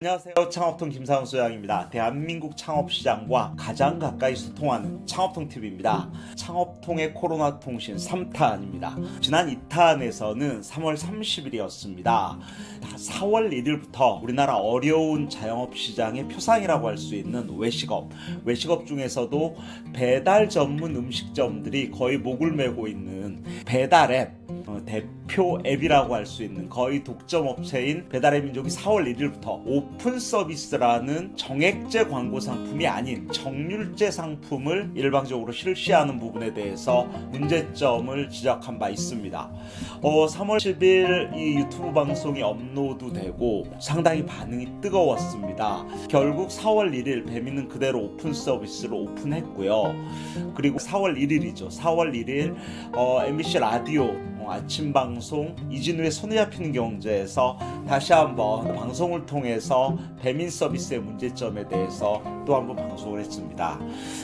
안녕하세요. 창업통 김상훈 소장입니다. 대한민국 창업시장과 가장 가까이 소통하는 창업통TV입니다. 창업통의 코로나 통신 3탄입니다. 지난 2탄에서는 3월 30일이었습니다. 4월 1일부터 우리나라 어려운 자영업 시장의 표상이라고 할 수 있는 외식업, 외식업 중에서도 배달 전문 음식점들이 거의 목을 메고 있는 배달앱, 어, 대표 앱이라고 할 수 있는 거의 독점 업체인 배달의 민족이 4월 1일부터 오픈 서비스라는 정액제 광고 상품이 아닌 정률제 상품을 일방적으로 실시하는 부분에 대해서 문제점을 지적한 바 있습니다. 어, 3월 10일 이 유튜브 방송이 업로드되고 상당히 반응이 뜨거웠습니다. 결국 4월 1일 배민은 그대로 오픈 서비스를 오픈했고요. 그리고 4월 1일이죠. 4월 1일 어, MBC 라디오 아침 방송 이진우의 손에 잡히는 경제에서 다시 한번 방송을 통해서 배민 서비스의 문제점에 대해서 또 한번 방송을 했습니다.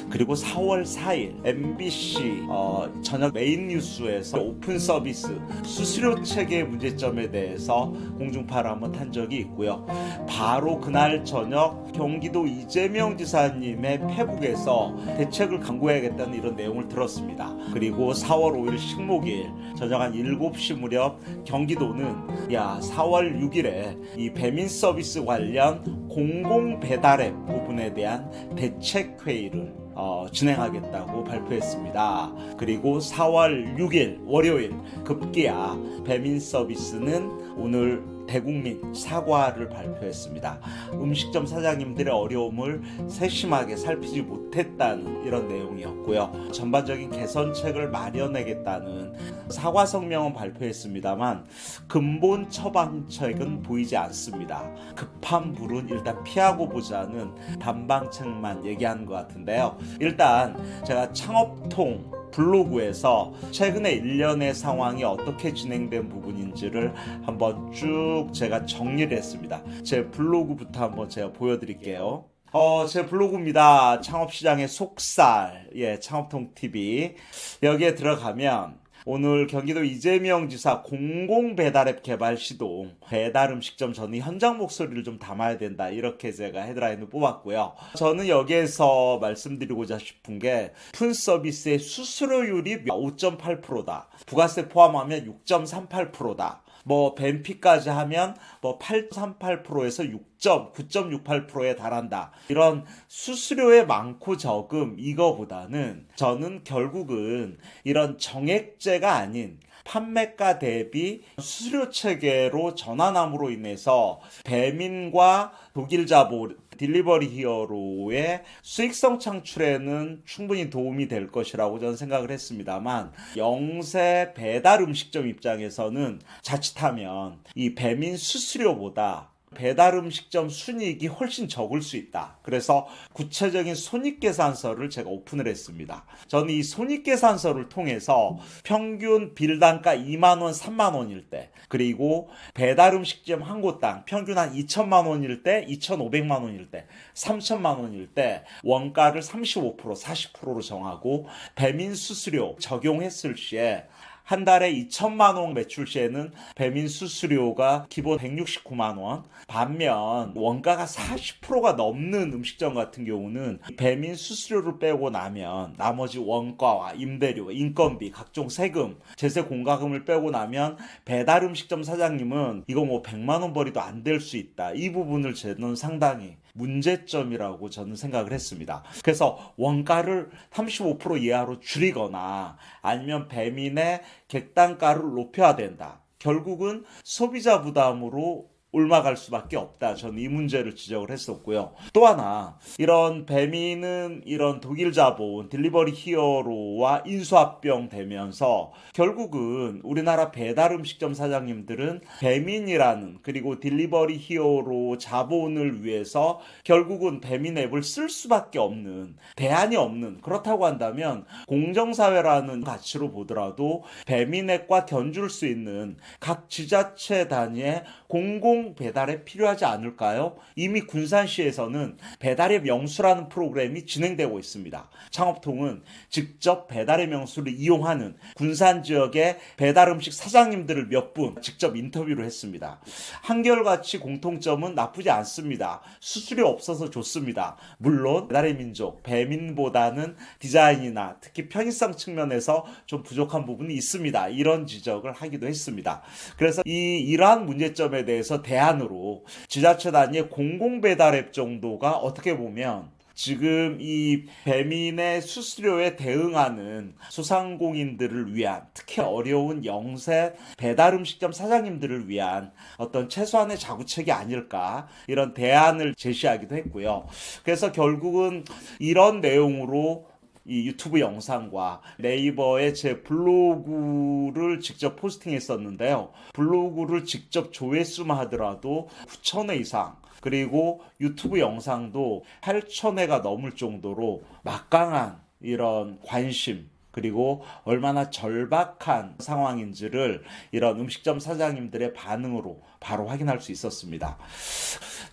그리고 4월 4일 MBC 어, 저녁 메인 뉴스에서 오픈 서비스 수수료 체계 문제점에 대해서 공중파를 한번 탄 적이 있고요. 바로 그날 저녁 경기도 이재명 지사님의 페북에서 대책을 강구해야겠다는 이런 내용을 들었습니다. 그리고 4월 5일 식목일 저녁 한 7시 무렵 경기도는 야 4월 6일에 이 배민 서비스 관련 공공 배달앱 부분에 대한 대책 회의를 어, 진행하겠다고 발표했습니다. 그리고 4월 6일 월요일 급기야 배민 서비스는 오늘 대국민 사과를 발표했습니다. 음식점 사장님들의 어려움을 세심하게 살피지 못했다는 이런 내용이었고요. 전반적인 개선책을 마련하겠다는 사과 성명은 발표했습니다만 근본 처방책은 보이지 않습니다. 급한 불은 일단 피하고 보자는 단방책만 얘기하는 것 같은데요. 일단 제가 창업통 블로그에서 최근에 일련의 상황이 어떻게 진행된 부분인지를 한번 쭉 제가 정리를 했습니다. 제 블로그부터 한번 제가 보여드릴게요. 어, 제 블로그입니다. 창업시장의 속살, 예, 창업통TV. 여기에 들어가면 오늘 경기도 이재명 지사 공공 배달앱 개발 시동 배달 음식점 저는 현장 목소리를 좀 담아야 된다 이렇게 제가 헤드라인을 뽑았고요. 저는 여기에서 말씀드리고자 싶은 게 푼 서비스의 수수료율이 5.8%다. 부가세 포함하면 6.38%다. 뭐 벤피까지 하면 뭐 8.38%에서 6 9.68%에 달한다. 이런 수수료의 많고 적음 이거보다는 저는 결국은 이런 정액제가 아닌 판매가 대비 수수료 체계로 전환함으로 인해서 배민과 독일 자보 딜리버리 히어로의 수익성 창출에는 충분히 도움이 될 것이라고 저는 생각을 했습니다만 영세 배달 음식점 입장에서는 자칫하면 이 배민 수수료보다 배달 음식점 순이익이 훨씬 적을 수 있다. 그래서 구체적인 손익계산서를 제가 오픈을 했습니다. 저는 이 손익계산서를 통해서 평균 빌단가 2만원, 3만원일 때, 그리고 배달 음식점 한 곳당 평균 한 2천만 원일 때, 2,500만 원일 때, 3천만 원일 때 원가를 35%, 40%로 정하고 배민 수수료 적용했을 시에 한 달에 2천만 원 매출 시에는 배민 수수료가 기본 169만 원. 반면 원가가 40%가 넘는 음식점 같은 경우는 배민 수수료를 빼고 나면 나머지 원가와 임대료, 인건비, 각종 세금, 제세 공과금을 빼고 나면 배달 음식점 사장님은 이거 뭐 100만 원 벌이도 안 될 수 있다. 이 부분을 저는 상당히 문제점이라고 저는 생각을 했습니다. 그래서 원가를 35% 이하로 줄이거나 아니면 배민의 객단가를 높여야 된다. 결국은 소비자 부담으로 올라갈 수밖에 없다. 저는 이 문제를 지적을 했었고요. 또 하나 이런 배민은 이런 독일 자본 딜리버리 히어로와 인수합병 되면서 결국은 우리나라 배달 음식점 사장님들은 배민이라는 그리고 딜리버리 히어로 자본을 위해서 결국은 배민 앱을 쓸 수밖에 없는 대안이 없는 그렇다고 한다면 공정사회라는 가치로 보더라도 배민 앱과 견줄 수 있는 각 지자체 단위의 공공 공공 배달에 필요하지 않을까요? 이미 군산시에서는 배달의 명수라는 프로그램이 진행되고 있습니다. 창업통은 직접 배달의 명수를 이용하는 군산 지역의 배달 음식 사장님들을 몇 분 직접 인터뷰를 했습니다. 한결같이 공통점은 나쁘지 않습니다. 수수료 없어서 좋습니다. 물론 배달의 민족, 배민보다는 디자인이나 특히 편의성 측면에서 좀 부족한 부분이 있습니다. 이런 지적을 하기도 했습니다. 그래서 이 이러한 문제점에 대해서 대안으로 지자체 단위의 공공 배달 앱 정도가 어떻게 보면 지금 이 배민의 수수료에 대응하는 소상공인들을 위한 특히 어려운 영세 배달 음식점 사장님들을 위한 어떤 최소한의 자구책이 아닐까 이런 대안을 제시하기도 했고요. 그래서 결국은 이런 내용으로 이 유튜브 영상과 네이버에 제 블로그를 직접 포스팅했었는데요. 블로그를 직접 조회수만 하더라도 9천회 이상 그리고 유튜브 영상도 8천회가 넘을 정도로 막강한 이런 관심 그리고 얼마나 절박한 상황인지를 이런 음식점 사장님들의 반응으로 바로 확인할 수 있었습니다.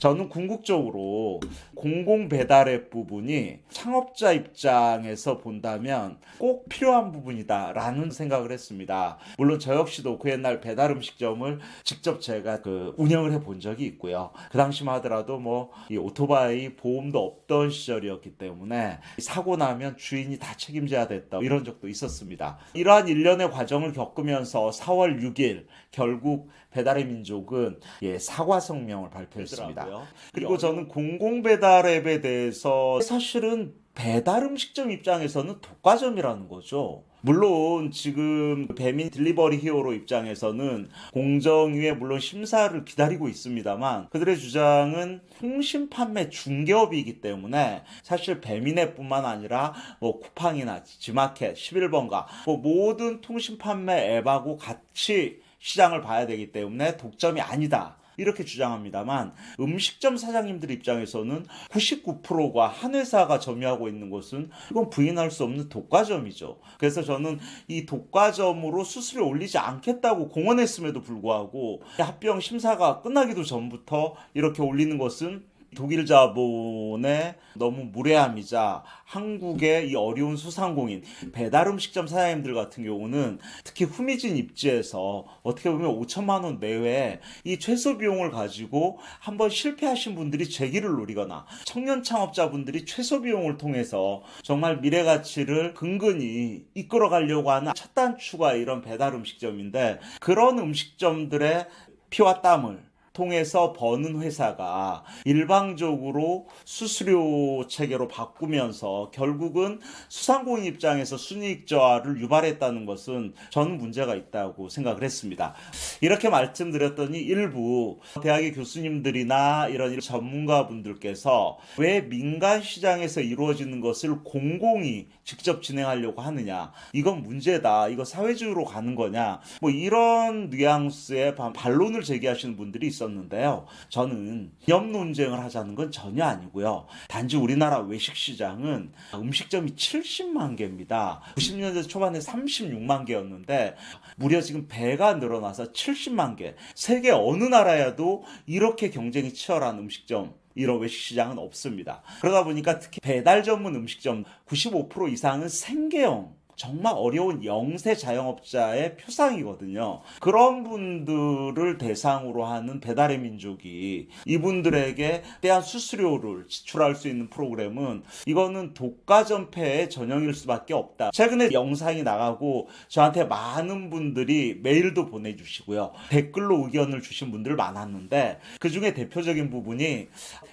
저는 궁극적으로 공공 배달앱 부분이 창업자 입장에서 본다면 꼭 필요한 부분이다라는 생각을 했습니다. 물론 저 역시도 그 옛날 배달 음식점을 직접 제가 그 운영을 해 본 적이 있고요. 그 당시만 하더라도 뭐 이 오토바이 보험도 없던 시절이었기 때문에 사고 나면 주인이 다 책임져야 됐다 이런 적도 있었습니다. 이러한 일련의 과정을 겪으면서 4월 6일 결국 배달의 민족은 예, 사과 성명을 발표했습니다. 그리고 저는 공공 배달 앱에 대해서 사실은 배달 음식점 입장에서는 독과점이라는 거죠. 물론 지금 배민 딜리버리 히어로 입장에서는 공정위의 물론 심사를 기다리고 있습니다만 그들의 주장은 통신 판매 중개업이기 때문에 사실 배민앱 뿐만 아니라 뭐 쿠팡이나 지마켓 11번가 뭐 모든 통신 판매 앱하고 같이 시장을 봐야 되기 때문에 독점이 아니다. 이렇게 주장합니다만 음식점 사장님들 입장에서는 99%가 한 회사가 점유하고 있는 것은 이건 부인할 수 없는 독과점이죠. 그래서 저는 이 독과점으로 수수료 올리지 않겠다고 공언했음에도 불구하고 합병 심사가 끝나기도 전부터 이렇게 올리는 것은 독일 자본의 너무 무례함이자 한국의 이 어려운 소상공인 배달 음식점 사장님들 같은 경우는 특히 후미진 입지에서 어떻게 보면 5천만 원 내외 이 최소 비용을 가지고 한번 실패하신 분들이 재기를 노리거나 청년 창업자분들이 최소 비용을 통해서 정말 미래 가치를 근근히 이끌어 가려고 하는 첫 단추가 이런 배달 음식점인데 그런 음식점들의 피와 땀을 통해서 버는 회사가 일방적으로 수수료 체계로 바꾸면서 결국은 수상공인 입장에서 순이익 저하를 유발했다는 것은 저는 문제가 있다고 생각을 했습니다. 이렇게 말씀드렸더니 일부 대학의 교수님들이나 이런 전문가분들께서 왜 민간 시장에서 이루어지는 것을 공공이 직접 진행하려고 하느냐 이건 문제다 이거 사회주의로 가는 거냐 뭐 이런 뉘앙스의 반론을 제기하시는 분들이. 있었는데요. 저는 기업 논쟁을 하자는 건 전혀 아니고요. 단지 우리나라 외식 시장은 음식점이 70만 개입니다. 90년대 초반에 36만 개였는데 무려 지금 배가 늘어나서 70만 개. 세계 어느 나라에도 이렇게 경쟁이 치열한 음식점 이런 외식 시장은 없습니다. 그러다 보니까 특히 배달 전문 음식점 95% 이상은 생계형 정말 어려운 영세 자영업자의 표상이거든요. 그런 분들을 대상으로 하는 배달의 민족이 이분들에게 대한 수수료를 지출할 수 있는 프로그램은 이거는 독과점폐의 전형일 수밖에 없다. 최근에 영상이 나가고 저한테 많은 분들이 메일도 보내주시고요. 댓글로 의견을 주신 분들 많았는데 그 중에 대표적인 부분이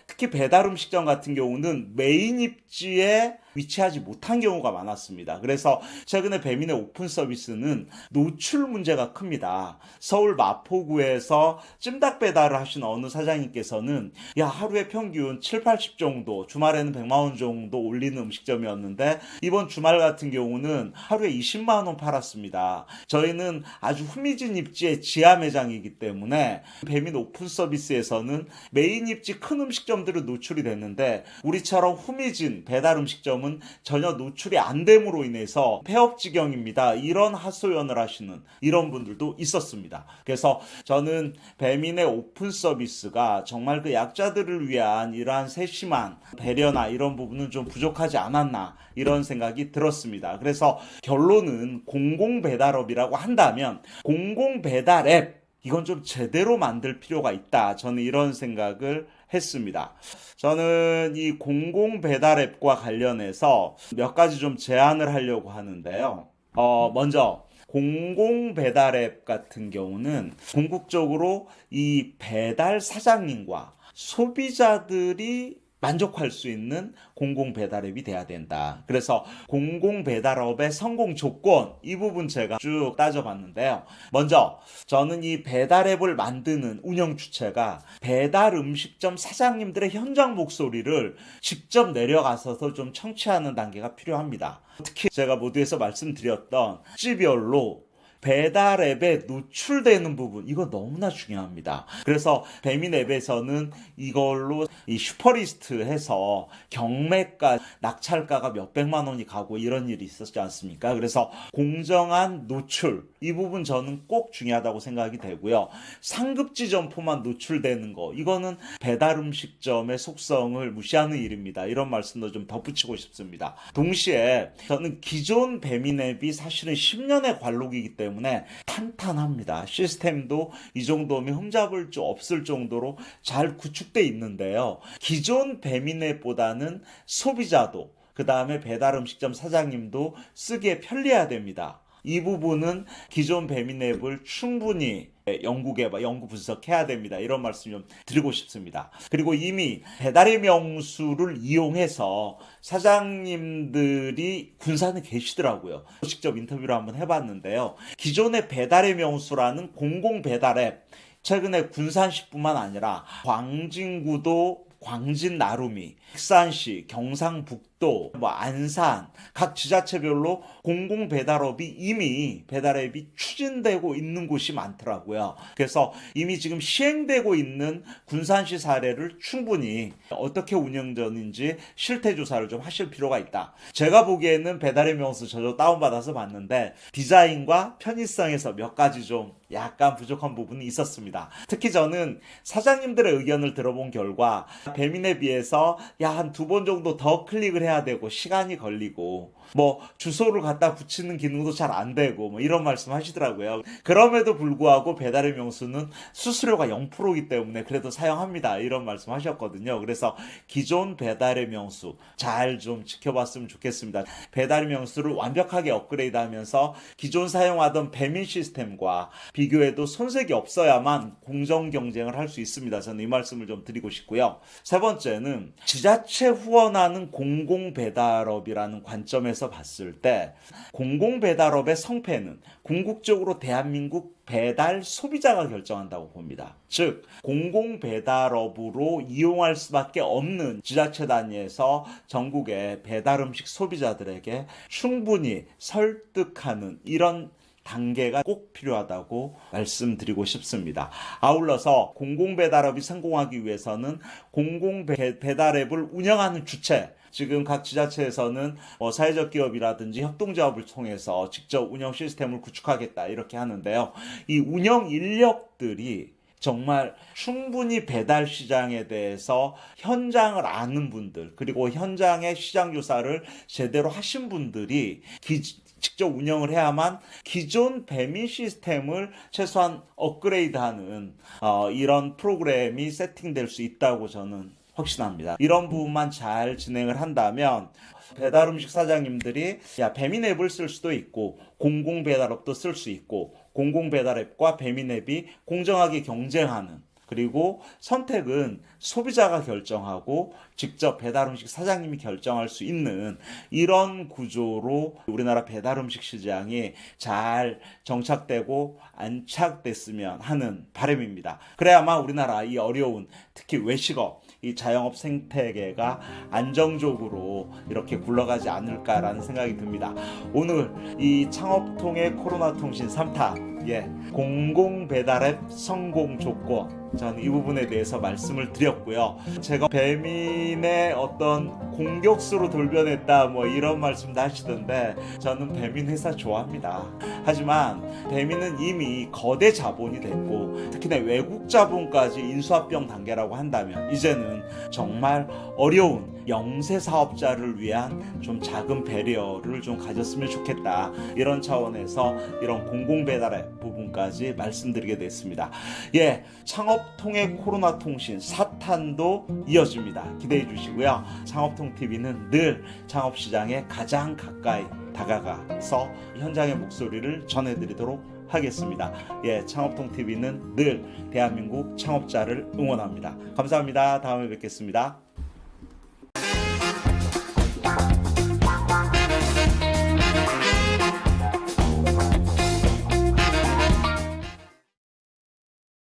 특히 배달 음식점 같은 경우는 메인 입지에 위치하지 못한 경우가 많았습니다. 그래서 최근에 배민의 오픈 서비스는 노출 문제가 큽니다. 서울 마포구에서 찜닭 배달을 하신 어느 사장님께서는 야 하루에 평균 7, 80 정도 주말에는 100만 원 정도 올리는 음식점이었는데 이번 주말 같은 경우는 하루에 20만 원 팔았습니다. 저희는 아주 후미진 입지의 지하 매장이기 때문에 배민 오픈 서비스에서는 메인 입지 큰 음식점들은 노출이 됐는데 우리처럼 후미진 배달 음식점은 지금은 전혀 노출이 안 됨으로 인해서 폐업 지경입니다. 이런 하소연을 하시는 이런 분들도 있었습니다. 그래서 저는 배민의 오픈 서비스가 정말 그 약자들을 위한 이러한 세심한 배려나 이런 부분은 좀 부족하지 않았나 이런 생각이 들었습니다. 그래서 결론은 공공 배달업이라고 한다면 공공 배달 앱 이건 좀 제대로 만들 필요가 있다. 저는 이런 생각을 했습니다. 저는 이 공공 배달 앱과 관련해서 몇 가지 좀 제안을 하려고 하는데요. 어, 먼저 공공 배달 앱 같은 경우는 궁극적으로 이 배달 사장님과 소비자들이 만족할 수 있는 공공 배달앱이 돼야 된다. 그래서 공공 배달업의 성공 조건 이 부분 제가 쭉 따져봤는데요. 먼저 저는 이 배달앱을 만드는 운영 주체가 배달 음식점 사장님들의 현장 목소리를 직접 내려가서서 좀 청취하는 단계가 필요합니다. 특히 제가 모두에서 말씀드렸던 집별로 배달 앱에 노출되는 부분 이거 너무나 중요합니다. 그래서 배민 앱에서는 이걸로 이 슈퍼리스트 해서 경매가 낙찰가가 몇백만 원이 가고 이런 일이 있었지 않습니까? 그래서 공정한 노출 이 부분 저는 꼭 중요하다고 생각이 되고요. 상급지 점포만 노출되는 거 이거는 배달 음식점의 속성을 무시하는 일입니다. 이런 말씀도 좀 덧붙이고 싶습니다. 동시에 저는 기존 배민 앱이 사실은 10년의 관록이기 때문에 때문에 탄탄합니다. 시스템도 이 정도면 흠잡을 수 없을 정도로 잘 구축돼 있는데요. 기존 배민앱보다는 소비자도 그 다음에 배달 음식점 사장님도 쓰기에 편리해야 됩니다. 이 부분은 기존 배민앱을 충분히 연구 개발, 연구 분석해야 됩니다. 이런 말씀 좀 드리고 싶습니다. 그리고 이미 배달의 명수를 이용해서 사장님들이 군산에 계시더라고요. 직접 인터뷰를 한번 해봤는데요. 기존의 배달의 명수라는 공공 배달 앱, 최근에 군산시뿐만 아니라 광진구도 광진 나루미, 익산시, 경상북도, 뭐 안산 각 지자체별로 공공 배달업이 이미 배달앱이 추진되고 있는 곳이 많더라고요. 그래서 이미 지금 시행되고 있는 군산시 사례를 충분히 어떻게 운영되는지 실태 조사를 좀 하실 필요가 있다. 제가 보기에는 배달의 명수 저도 다운받아서 봤는데 디자인과 편의성에서 몇 가지 좀 약간 부족한 부분이 있었습니다. 특히 저는 사장님들의 의견을 들어본 결과 배민에 비해서 야 한 두 번 정도 더 클릭을 해야 되고 시간이 걸리고 뭐 주소를 갖다 붙이는 기능도 잘 안 되고 뭐 이런 말씀 하시더라고요. 그럼에도 불구하고 배달의 명수는 수수료가 0%이기 때문에 그래도 사용합니다. 이런 말씀 하셨거든요. 그래서 기존 배달의 명수 잘 좀 지켜봤으면 좋겠습니다. 배달의 명수를 완벽하게 업그레이드 하면서 기존 사용하던 배민 시스템과 비교해도 손색이 없어야만 공정 경쟁을 할 수 있습니다. 저는 이 말씀을 좀 드리고 싶고요. 세 번째는 지자체 후원하는 공공 배달업이라는 관점에서 봤을 때 공공 배달업의 성패는 궁극적으로 대한민국 배달 소비자가 결정한다고 봅니다. 즉, 공공 배달업으로 이용할 수밖에 없는 지자체 단위에서 전국의 배달 음식 소비자들에게 충분히 설득하는 이런 단계가 꼭 필요하다고 말씀드리고 싶습니다. 아울러서 공공배달업이 성공하기 위해서는 공공배달앱을 운영하는 주체, 지금 각 지자체에서는 뭐 사회적 기업이라든지 협동조합을 통해서 직접 운영 시스템을 구축하겠다 이렇게 하는데요. 이 운영 인력들이 정말 충분히 배달 시장에 대해서 현장을 아는 분들 그리고 현장의 시장 조사를 제대로 하신 분들이 기, 직접 운영을 해야만 기존 배민 시스템을 최소한 업그레이드하는 어, 이런 프로그램이 세팅될 수 있다고 저는 확신합니다. 이런 부분만 잘 진행을 한다면 배달 음식 사장님들이 야 배민 앱을 쓸 수도 있고 공공 배달업도 쓸 수 있고 공공 배달 앱과 배민 앱이 공정하게 경쟁하는 그리고 선택은 소비자가 결정하고 직접 배달 음식 사장님이 결정할 수 있는 이런 구조로 우리나라 배달 음식 시장이 잘 정착되고 안착됐으면 하는 바람입니다. 그래야만 우리나라 이 어려운 특히 외식업 이 자영업 생태계가 안정적으로 이렇게 굴러가지 않을까라는 생각이 듭니다. 오늘 이 창업통의 코로나 통신 3타 예, 공공 배달앱 성공 조건 저는 이 부분에 대해서 말씀을 드렸고요. 제가 배민의 어떤 공격수로 돌변했다 뭐 이런 말씀도 하시던데 저는 배민 회사 좋아합니다. 하지만 배민은 이미 거대 자본이 됐고 특히나 외국 자본까지 인수합병 단계라고 한다면 이제는 정말 어려운 영세 사업자를 위한 좀 작은 배려를 좀 가졌으면 좋겠다 이런 차원에서 이런 공공 배달의 부분까지 말씀드리게 됐습니다. 예, 창업 통해 코로나 통신 사탄도 이어집니다. 기대해 주시고요. 창업통 TV는 늘 창업 시장에 가장 가까이 다가가서 현장의 목소리를 전해드리도록 하겠습니다. 예, 창업통 TV는 늘 대한민국 창업자를 응원합니다. 감사합니다. 다음에 뵙겠습니다.